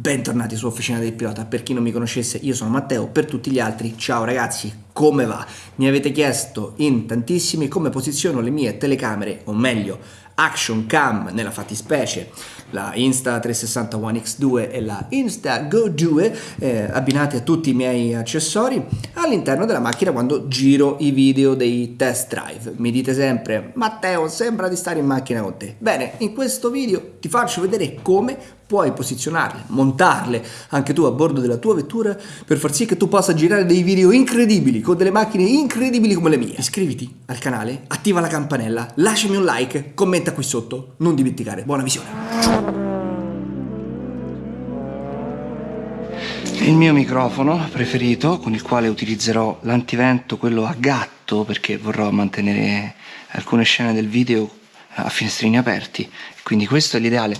Bentornati su Officina del Pilota, per chi non mi conoscesse io sono Matteo, per tutti gli altri ciao ragazzi, come va? Mi avete chiesto in tantissimi come posiziono le mie telecamere, o meglio Action Cam nella fattispecie, la Insta360 One X2 e la Insta Go 2 eh, abbinate a tutti i miei accessori all'interno della macchina quando giro i video dei test drive. Mi dite sempre Matteo sembra di stare in macchina con te. Bene, in questo video ti faccio vedere come puoi posizionarle, montarle anche tu a bordo della tua vettura per far sì che tu possa girare dei video incredibili con delle macchine incredibili come le mie. Iscriviti al canale, attiva la campanella, lasciami un like, commenta qui sotto, non dimenticare. Buona visione! Il mio microfono preferito con il quale utilizzerò l'antivento, quello a gatto perché vorrò mantenere alcune scene del video a finestrini aperti. Quindi questo è l'ideale.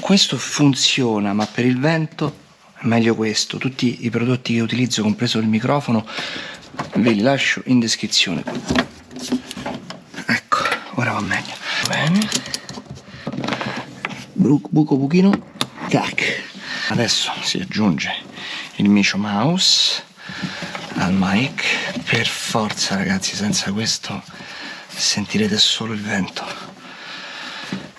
Questo funziona ma per il vento è meglio questo. Tutti i prodotti che utilizzo compreso il microfono ve li lascio in descrizione. Ecco ora va meglio. Bene. Buco buchino. Tac. Adesso si aggiunge il micio mouse al mic. Per forza ragazzi senza questo sentirete solo il vento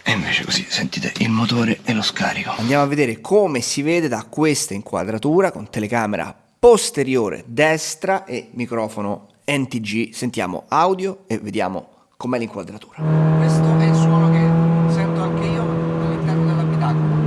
e invece così sentite il motore e lo scarico. Andiamo a vedere come si vede da questa inquadratura con telecamera posteriore destra e microfono NTG. Sentiamo audio e vediamo com'è l'inquadratura. Questo è il suono che sento anche io all'interno dell'abitacolo.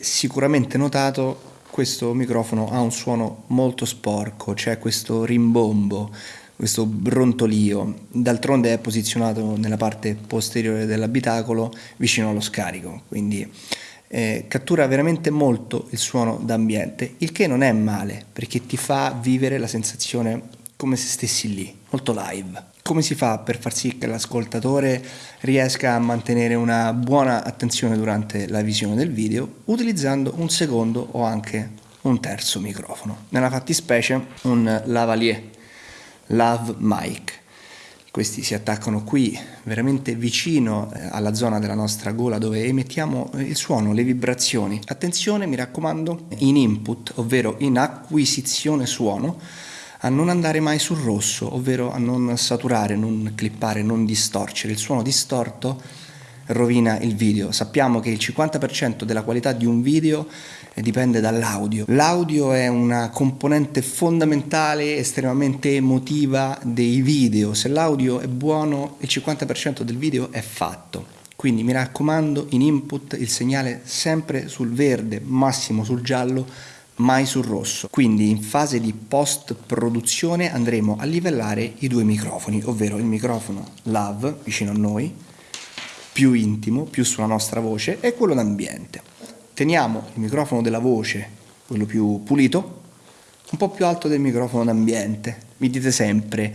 Sicuramente notato questo microfono ha un suono molto sporco, c'è questo rimbombo, questo brontolio, d'altronde è posizionato nella parte posteriore dell'abitacolo vicino allo scarico, quindi eh, cattura veramente molto il suono d'ambiente, il che non è male perché ti fa vivere la sensazione come se stessi lì, molto live. Come si fa per far sì che l'ascoltatore riesca a mantenere una buona attenzione durante la visione del video utilizzando un secondo o anche un terzo microfono? Nella fattispecie un lavalier, lav mic. Questi si attaccano qui, veramente vicino eh, alla zona della nostra gola dove emettiamo il suono, le vibrazioni. Attenzione, mi raccomando, in input, ovvero in acquisizione suono, a non andare mai sul rosso, ovvero a non saturare, non clippare, non distorcere. Il suono distorto rovina il video. Sappiamo che il 50% della qualità di un video dipende dall'audio. L'audio è una componente fondamentale, estremamente emotiva dei video. Se l'audio è buono, il 50% del video è fatto. Quindi mi raccomando, in input il segnale sempre sul verde, massimo sul giallo, mai sul rosso. Quindi in fase di post produzione andremo a livellare i due microfoni, ovvero il microfono lav vicino a noi, più intimo, più sulla nostra voce, e quello d'ambiente. Teniamo il microfono della voce, quello più pulito, un po' più alto del microfono d'ambiente. Mi dite sempre,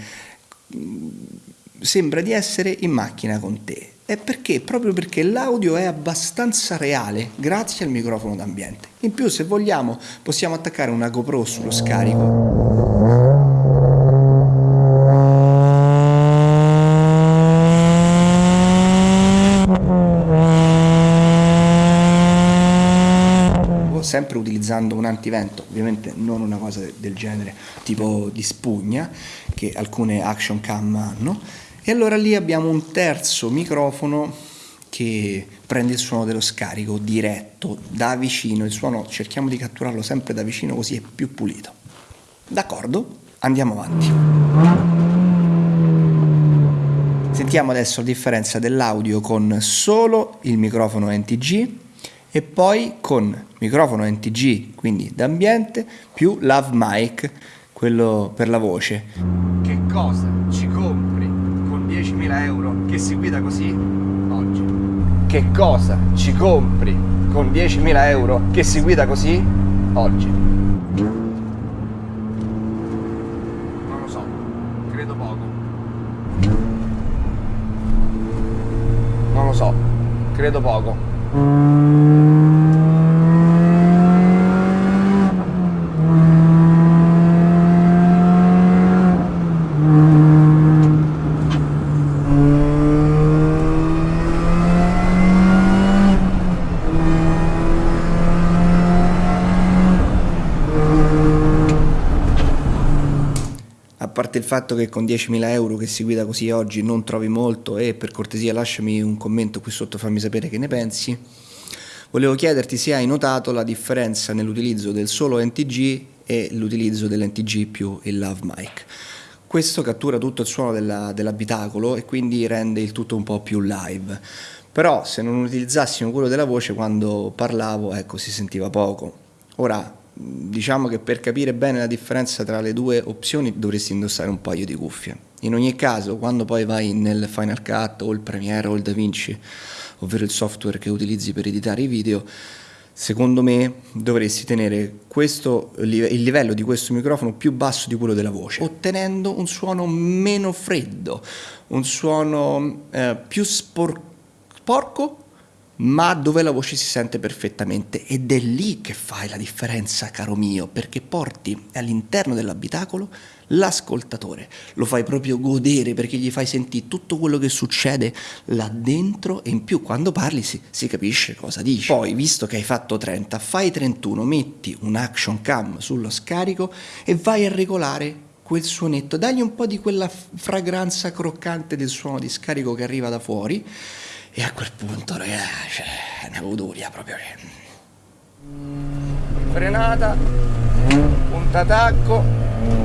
sembra di essere in macchina con te. E perché? Proprio perché l'audio è abbastanza reale grazie al microfono d'ambiente. In più se vogliamo possiamo attaccare una GoPro sullo scarico sempre utilizzando un antivento, ovviamente non una cosa del genere tipo di spugna che alcune action cam hanno e allora lì abbiamo un terzo microfono che prende il suono dello scarico diretto da vicino, il suono cerchiamo di catturarlo sempre da vicino così è più pulito. D'accordo? Andiamo avanti. Sentiamo adesso la differenza dell'audio con solo il microfono NTG e poi con microfono NTG, quindi d'ambiente, più lav mic, quello per la voce. Che cosa ci 10.000 euro che si guida così oggi? Che cosa ci compri con 10.000 euro che si guida così oggi? Non lo so, credo poco. Non lo so. credo poco. parte il fatto che con 10.000 euro che si guida così oggi non trovi molto e per cortesia lasciami un commento qui sotto, fammi sapere che ne pensi, volevo chiederti se hai notato la differenza nell'utilizzo del solo NTG e l'utilizzo dell'NTG più il Love Mic. Questo cattura tutto il suono dell'abitacolo e quindi rende il tutto un po' più live. Però se non utilizzassimo quello della voce quando parlavo, ecco, si sentiva poco. Ora, diciamo che per capire bene la differenza tra le due opzioni dovresti indossare un paio di cuffie. In ogni caso, quando poi vai nel Final Cut o il Premiere o il DaVinci, ovvero il software che utilizzi per editare i video, secondo me dovresti tenere questo, il livello di questo microfono più basso di quello della voce, ottenendo un suono meno freddo, un suono eh, più sporco ma dove la voce si sente perfettamente. Ed è lì che fai la differenza caro mio perché porti all'interno dell'abitacolo l'ascoltatore. Lo fai proprio godere perché gli fai sentire tutto quello che succede là dentro e in più quando parli si, si capisce cosa dici. Poi visto che hai fatto 30 fai 31 metti un action cam sullo scarico e vai a regolare quel suonetto. Dagli un po' di quella fragranza croccante del suono di scarico che arriva da fuori e a quel punto, ragazzi, cioè, una goduria proprio. Frenata, punta tacco,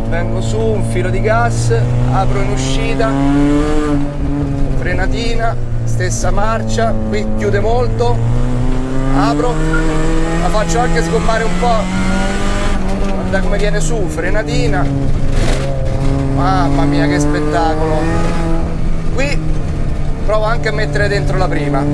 vengo su, un filo di gas, apro in uscita, frenatina, stessa marcia, qui chiude molto, apro, la faccio anche sgommare un po', guarda come viene su, frenatina, mamma mia che spettacolo, qui provo anche a mettere dentro la prima.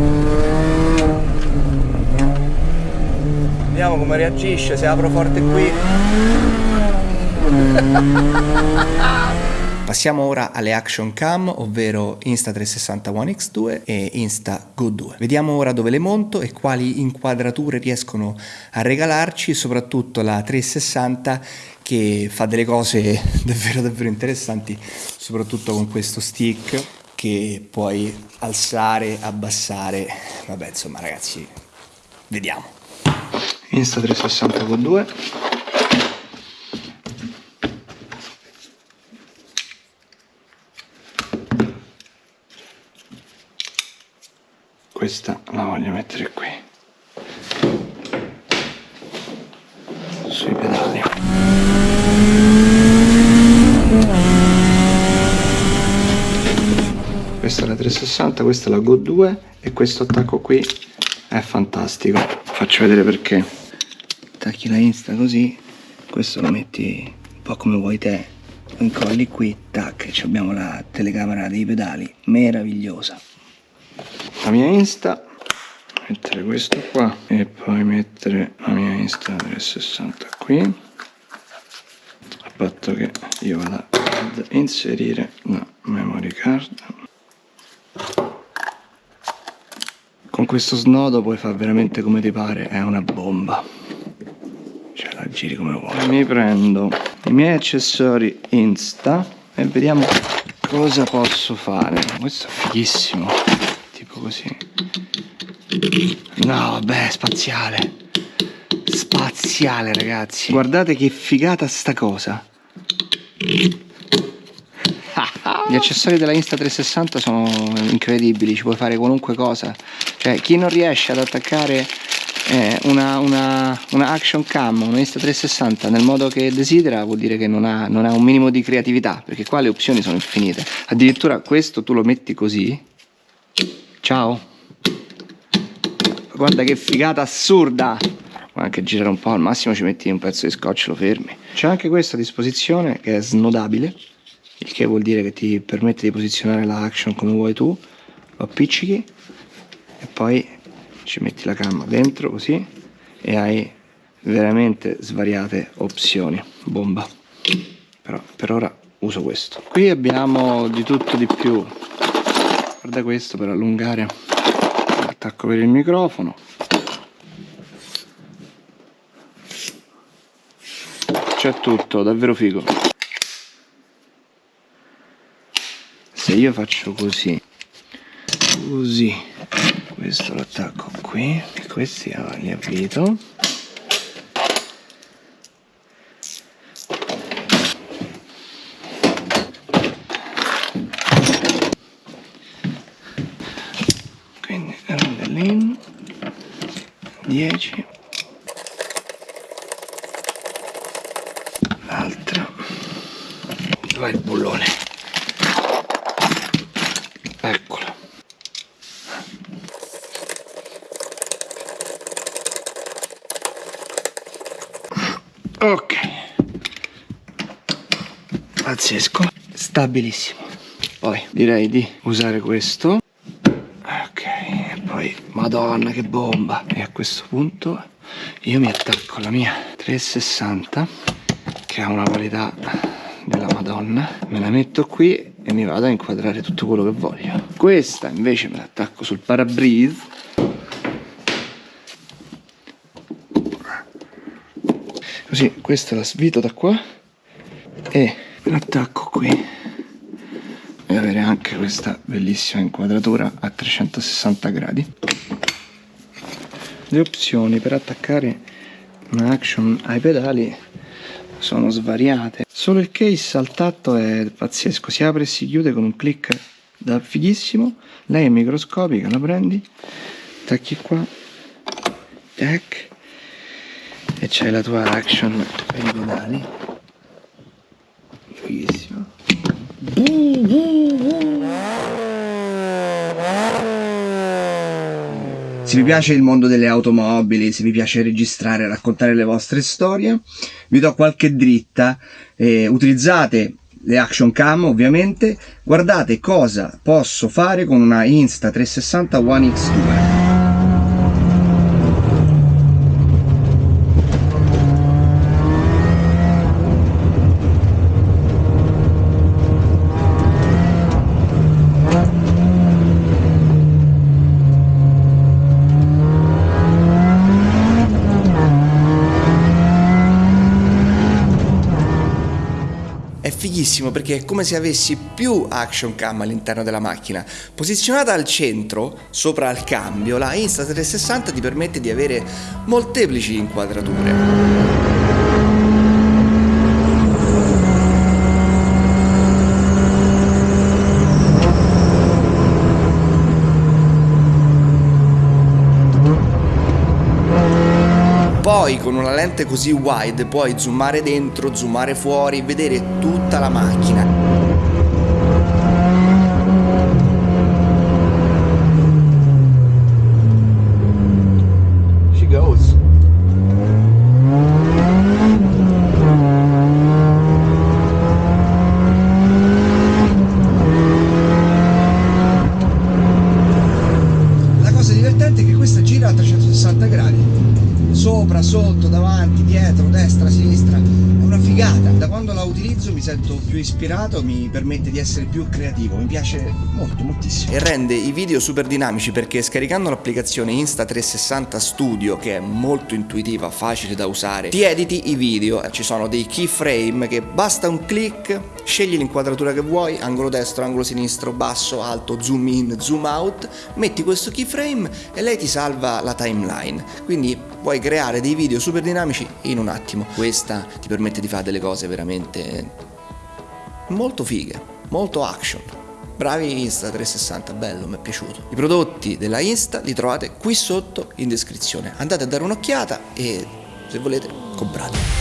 Vediamo come reagisce se apro forte qui. Passiamo ora alle action cam, ovvero Insta360 One X2 e Insta Go 2. Vediamo ora dove le monto e quali inquadrature riescono a regalarci, soprattutto la 360 che fa delle cose davvero davvero interessanti, soprattutto con questo stick che puoi alzare, abbassare, vabbè insomma ragazzi, vediamo. Insta 360 con 2. Questa la voglio mettere qui. Sui pedali. questa è la 360 questa è la Go 2 e questo attacco qui è fantastico. Faccio vedere perché. Attacchi la insta così questo lo metti un po' come vuoi te. Lo incolli qui tac abbiamo la telecamera dei pedali meravigliosa. La mia insta mettere questo qua e poi mettere la mia insta 360 qui. A patto che io vada ad inserire la memory card con questo snodo puoi fare veramente come ti pare è una bomba. Cioè la giri come vuoi. Mi prendo i miei accessori insta e vediamo cosa posso fare. Questo è fighissimo tipo così. No vabbè spaziale. Spaziale ragazzi. Guardate che figata sta cosa. Gli accessori della Insta360 sono incredibili, ci puoi fare qualunque cosa. Cioè, chi non riesce ad attaccare eh, una, una, una, action cam, una Insta360 nel modo che desidera vuol dire che non ha, non ha un minimo di creatività, perché qua le opzioni sono infinite. Addirittura questo tu lo metti così. Ciao. Guarda che figata assurda! Anche girare un po', al massimo ci metti un pezzo di scotch, lo fermi. C'è anche questa a disposizione che è snodabile il che vuol dire che ti permette di posizionare la action come vuoi tu lo appiccichi e poi ci metti la camma dentro così e hai veramente svariate opzioni. Bomba. Però per ora uso questo. Qui abbiamo di tutto di più. Guarda questo per allungare attacco per il microfono. C'è tutto davvero figo. Se io faccio così così questo lo attacco qui. E questi li avvito quindi rondellino 10 l'altra dove il bullone eccolo ok pazzesco. Stabilissimo. Poi direi di usare questo. Poi madonna che bomba. E a questo punto io mi attacco alla mia 360 che ha una qualità della madonna. Me la metto qui e mi vado a inquadrare tutto quello che voglio. Questa invece me l'attacco sul parabrise così questa la svito da qua e l'attacco qui e avere anche questa bellissima inquadratura a 360 gradi. Le opzioni per attaccare una action ai pedali sono svariate. Solo il case al tatto è pazzesco si apre e si chiude con un click da fighissimo lei è microscopica la prendi tacchi qua tac e c'hai la tua action per i pedali fighissimo se vi piace il mondo delle automobili, se vi piace registrare e raccontare le vostre storie, vi do qualche dritta. Eh, utilizzate le action cam ovviamente, guardate cosa posso fare con una Insta 360 One X2. Fighissimo perché è come se avessi più action cam all'interno della macchina. Posizionata al centro, sopra al cambio, la Insta360 ti permette di avere molteplici inquadrature. Poi con una lente così wide puoi zoomare dentro, zoomare fuori, vedere tutta la macchina. La cosa divertente è che questa gira a 360 gradi sopra, sotto, davanti, dietro, destra, sinistra, è una figata. Da quando la utilizzo mi sento più ispirato, mi permette di essere più creativo, mi piace molto, moltissimo. E rende i video super dinamici perché scaricando l'applicazione Insta360 Studio, che è molto intuitiva, facile da usare, ti editi i video, ci sono dei keyframe che basta un click, scegli l'inquadratura che vuoi, angolo destro, angolo sinistro, basso, alto, zoom in, zoom out, metti questo keyframe e lei ti salva la timeline. Quindi puoi creare dei video super dinamici in un attimo. Questa ti permette di fare delle cose veramente molto fighe, molto action. Bravi Insta 360, bello, mi è piaciuto. I prodotti della Insta li trovate qui sotto in descrizione. Andate a dare un'occhiata e se volete comprate.